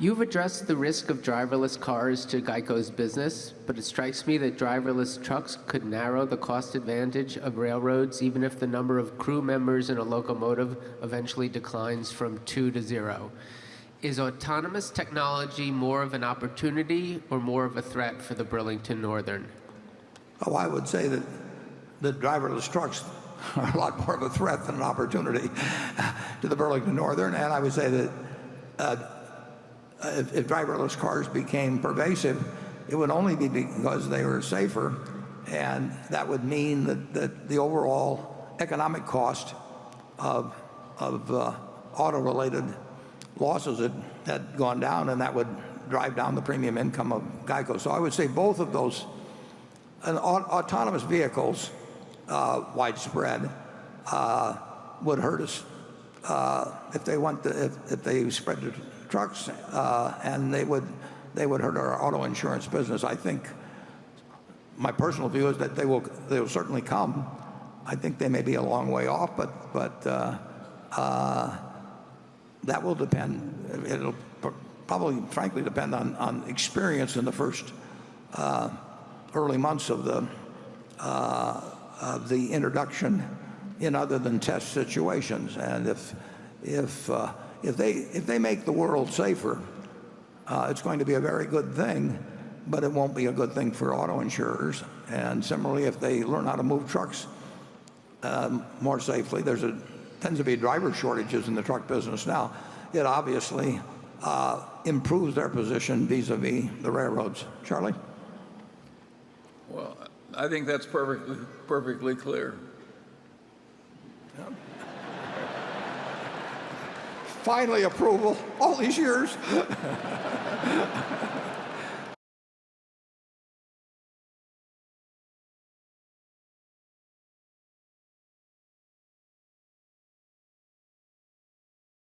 You've addressed the risk of driverless cars to Geico's business, but it strikes me that driverless trucks could narrow the cost advantage of railroads even if the number of crew members in a locomotive eventually declines from two to zero. Is autonomous technology more of an opportunity or more of a threat for the Burlington Northern? Oh, I would say that the driverless trucks are a lot more of a threat than an opportunity to the Burlington Northern. And I would say that uh, if, driverless cars became pervasive, it would only be because they were safer. And that would mean that, the overall economic cost of, uh, auto-related losses had, gone down, and that would drive down the premium income of GEICO. So I would say both of those, autonomous vehicles, uh, widespread, uh, would hurt us if they went to, if, if they spread to trucks, uh, and they would they would hurt our auto insurance business. I think my personal view is that they will they will certainly come. I think they may be a long way off, but but uh, uh, that will depend. It'll probably, frankly, depend on on experience in the first uh, early months of the uh, of the introduction in other than test situations, and if if uh, if they, if they make the world safer, uh, it's going to be a very good thing, but it won't be a good thing for auto insurers. And similarly, if they learn how to move trucks um, more safely, there's a tends to be driver shortages in the truck business now. It obviously uh, improves their position vis-a-vis -vis the railroads. Charlie? Well, I think that's perfectly, perfectly clear. Finally approval all these years.